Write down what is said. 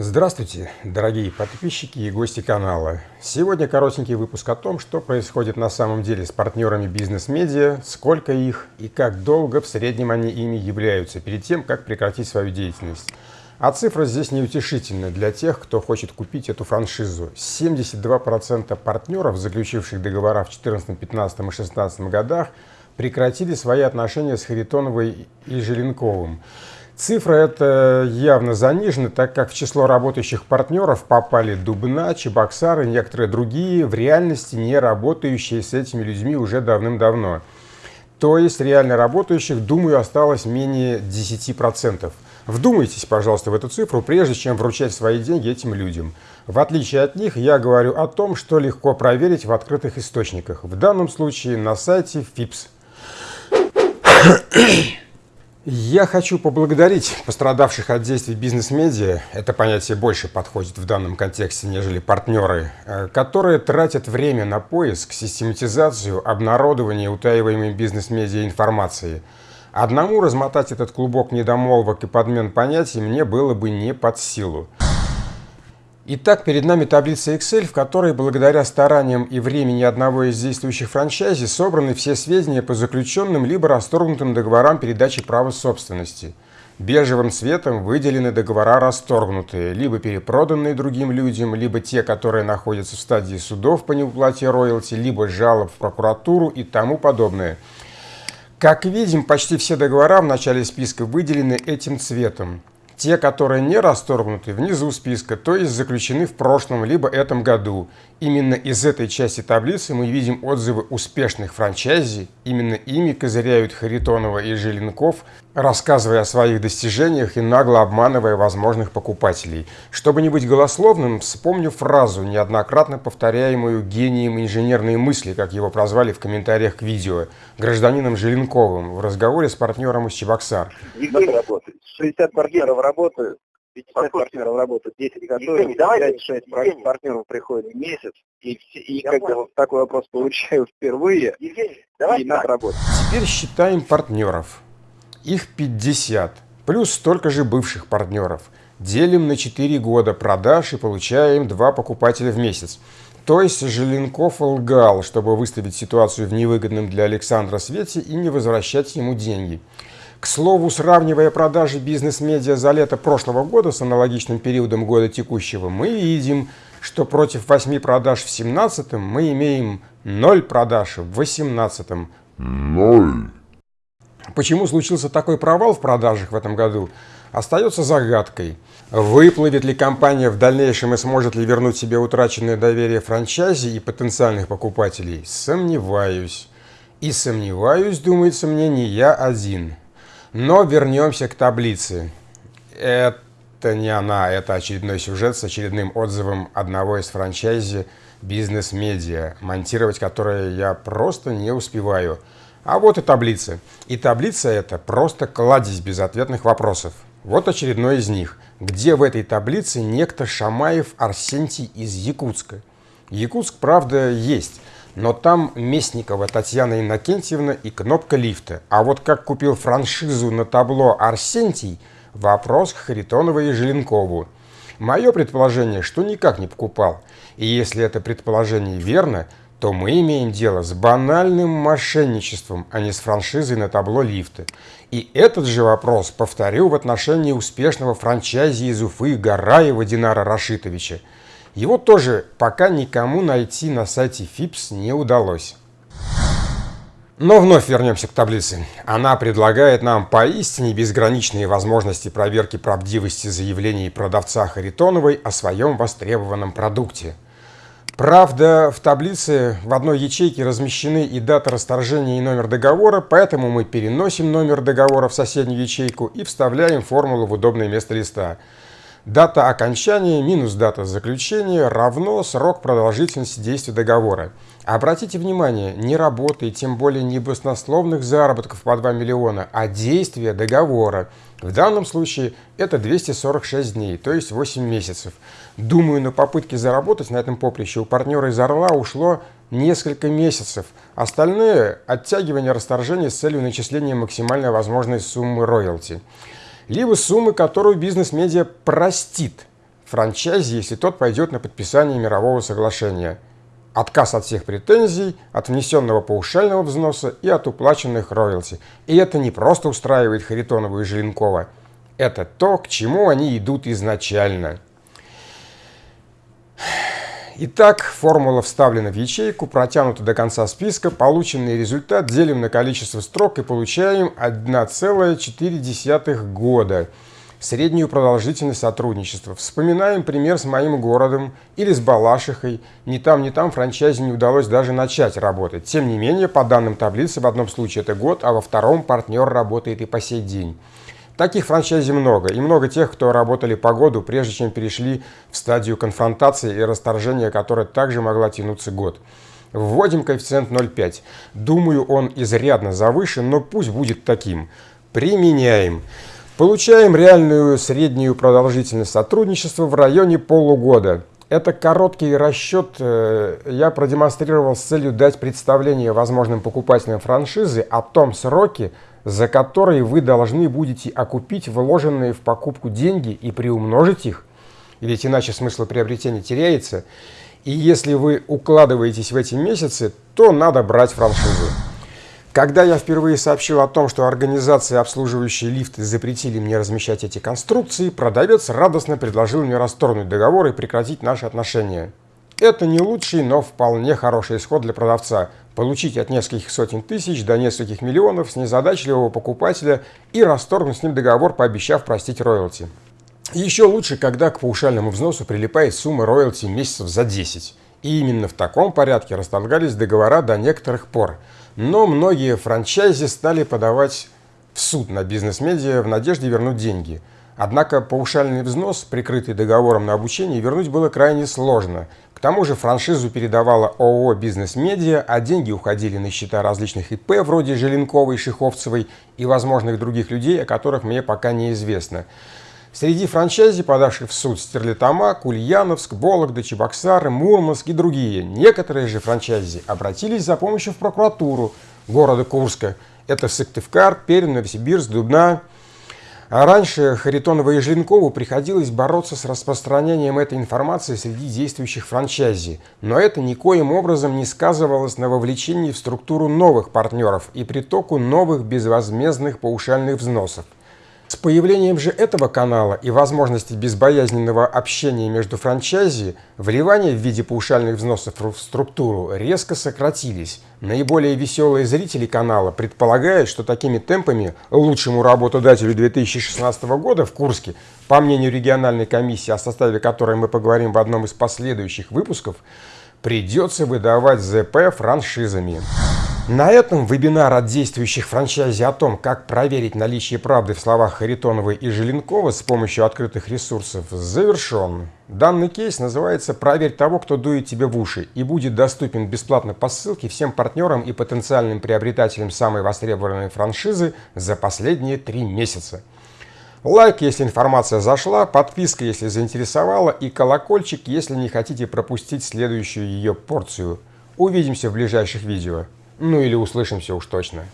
Здравствуйте, дорогие подписчики и гости канала. Сегодня коротенький выпуск о том, что происходит на самом деле с партнерами бизнес-медиа, сколько их и как долго в среднем они ими являются перед тем, как прекратить свою деятельность. А цифра здесь неутешительна для тех, кто хочет купить эту франшизу. 72% партнеров, заключивших договора в 2014, 2015 и 2016 годах, прекратили свои отношения с Харитоновой и Желенковым. Цифра эта явно занижена, так как в число работающих партнеров попали Дубна, Чебоксары и некоторые другие, в реальности не работающие с этими людьми уже давным-давно. То есть реально работающих, думаю, осталось менее 10%. Вдумайтесь, пожалуйста, в эту цифру, прежде чем вручать свои деньги этим людям. В отличие от них, я говорю о том, что легко проверить в открытых источниках. В данном случае на сайте FIPS. Я хочу поблагодарить пострадавших от действий бизнес-медиа, это понятие больше подходит в данном контексте, нежели партнеры, э, которые тратят время на поиск, систематизацию, обнародование утаиваемой бизнес-медиа информации. Одному размотать этот клубок недомолвок и подмен понятий мне было бы не под силу. Итак, перед нами таблица Excel, в которой благодаря стараниям и времени одного из действующих франчайзи собраны все сведения по заключенным либо расторгнутым договорам передачи права собственности. Бежевым цветом выделены договора расторгнутые, либо перепроданные другим людям, либо те, которые находятся в стадии судов по неуплате роялти, либо жалоб в прокуратуру и тому подобное. Как видим, почти все договора в начале списка выделены этим цветом. Те, которые не расторгнуты, внизу списка, то есть заключены в прошлом либо этом году. Именно из этой части таблицы мы видим отзывы успешных франчайзи. Именно ими козыряют Харитонова и Желенков, рассказывая о своих достижениях и нагло обманывая возможных покупателей. Чтобы не быть голословным, вспомню фразу, неоднократно повторяемую гением инженерной мысли, как его прозвали в комментариях к видео, гражданином Желенковым в разговоре с партнером из Чебоксар. Работает. 60 партнеров работают, 50 партнеров работают, 10 готовят, 5-6 партнеров приходят в месяц, и, и как бы вот такой вопрос получаю впервые, Евгений, давай и надо работать. Теперь считаем партнеров. Их 50, плюс столько же бывших партнеров. Делим на 4 года продаж и получаем 2 покупателя в месяц. То есть Желенков лгал, чтобы выставить ситуацию в невыгодном для Александра свете и не возвращать ему деньги. К слову, сравнивая продажи бизнес-медиа за лето прошлого года с аналогичным периодом года текущего, мы видим, что против 8 продаж в 2017 мы имеем 0 продаж в 2018. 0. Почему случился такой провал в продажах в этом году, остается загадкой. Выплывет ли компания в дальнейшем и сможет ли вернуть себе утраченное доверие франчайзи и потенциальных покупателей, сомневаюсь. И сомневаюсь, думается мне, не я один. Но вернемся к таблице. Это не она, это очередной сюжет с очередным отзывом одного из франчайзи бизнес-медиа, монтировать которое я просто не успеваю. А вот и таблица. И таблица эта просто кладезь безответных вопросов. Вот очередной из них. Где в этой таблице некто Шамаев Арсентий из Якутска? Якутск, правда, есть, но там Местникова Татьяна Иннокентьевна и кнопка лифта. А вот как купил франшизу на табло Арсентий, вопрос к Харитонову и Желенкову. Мое предположение, что никак не покупал. И если это предположение верно, то мы имеем дело с банальным мошенничеством, а не с франшизой на табло лифта. И этот же вопрос повторю в отношении успешного франчайзи из Уфы Гараева Динара Рашитовича. Его тоже пока никому найти на сайте FIPS не удалось. Но вновь вернемся к таблице. Она предлагает нам поистине безграничные возможности проверки правдивости заявлений продавца Харитоновой о своем востребованном продукте. Правда, в таблице в одной ячейке размещены и дата расторжения, и номер договора, поэтому мы переносим номер договора в соседнюю ячейку и вставляем формулу в удобное место листа. Дата окончания минус дата заключения равно срок продолжительности действия договора. Обратите внимание, не работы, тем более не баснословных заработков по 2 миллиона, а действия договора. В данном случае это 246 дней, то есть 8 месяцев. Думаю, на попытки заработать на этом поприще у партнера из Орла ушло несколько месяцев. Остальное – оттягивание расторжения с целью начисления максимальной возможной суммы роялти либо суммы, которую бизнес-медиа простит франчайзи, если тот пойдет на подписание мирового соглашения. Отказ от всех претензий, от внесенного паушального взноса и от уплаченных роялти. И это не просто устраивает Харитонова и Желенкова. Это то, к чему они идут изначально. Итак, формула вставлена в ячейку, протянута до конца списка, полученный результат делим на количество строк и получаем 1,4 года. Среднюю продолжительность сотрудничества. Вспоминаем пример с моим городом или с Балашихой. Ни там, ни там франчайзе не удалось даже начать работать. Тем не менее, по данным таблицы, в одном случае это год, а во втором партнер работает и по сей день. Таких франчайзи много, и много тех, кто работали по году, прежде чем перешли в стадию конфронтации и расторжения, которая также могла тянуться год. Вводим коэффициент 0,5. Думаю, он изрядно завышен, но пусть будет таким. Применяем. Получаем реальную среднюю продолжительность сотрудничества в районе полугода. Это короткий расчет э, я продемонстрировал с целью дать представление возможным покупателям франшизы о том сроке, за которые вы должны будете окупить вложенные в покупку деньги и приумножить их, ведь иначе смысл приобретения теряется. И если вы укладываетесь в эти месяцы, то надо брать франшизу. Когда я впервые сообщил о том, что организации, обслуживающие лифты, запретили мне размещать эти конструкции, продавец радостно предложил мне расторгнуть договор и прекратить наши отношения. Это не лучший, но вполне хороший исход для продавца. Получить от нескольких сотен тысяч до нескольких миллионов с незадачливого покупателя и расторгнуть с ним договор, пообещав простить роялти. Еще лучше, когда к паушальному взносу прилипает сумма роялти месяцев за 10. И именно в таком порядке расторгались договора до некоторых пор. Но многие франчайзи стали подавать в суд на бизнес-медиа в надежде вернуть деньги – Однако паушальный взнос, прикрытый договором на обучение, вернуть было крайне сложно. К тому же франшизу передавала ООО «Бизнес-медиа», а деньги уходили на счета различных ИП, вроде Желенковой, Шиховцевой и возможных других людей, о которых мне пока неизвестно. Среди франчайзи, подавших в суд Стерлитамак, Ульяновск, Вологда, Чебоксары, Мурманск и другие, некоторые же франчайзи обратились за помощью в прокуратуру города Курска. Это Сыктывкар, Пермь, Новосибирск, Дубна, а раньше Харитонову и Желенкову приходилось бороться с распространением этой информации среди действующих франчайзи, но это никоим образом не сказывалось на вовлечении в структуру новых партнеров и притоку новых безвозмездных паушальных взносов. С появлением же этого канала и возможности безбоязненного общения между франчайзи, вливания в виде паушальных взносов в структуру резко сократились. Наиболее веселые зрители канала предполагают, что такими темпами лучшему работодателю 2016 года в Курске, по мнению региональной комиссии, о составе которой мы поговорим в одном из последующих выпусков, придется выдавать ЗП франшизами. На этом вебинар от действующих франчайзи о том, как проверить наличие правды в словах Харитоновой и Желенкова с помощью открытых ресурсов завершен. Данный кейс называется «Проверь того, кто дует тебе в уши» и будет доступен бесплатно по ссылке всем партнерам и потенциальным приобретателям самой востребованной франшизы за последние три месяца. Лайк, если информация зашла, подписка, если заинтересовала и колокольчик, если не хотите пропустить следующую ее порцию. Увидимся в ближайших видео. Ну или услышимся уж точно.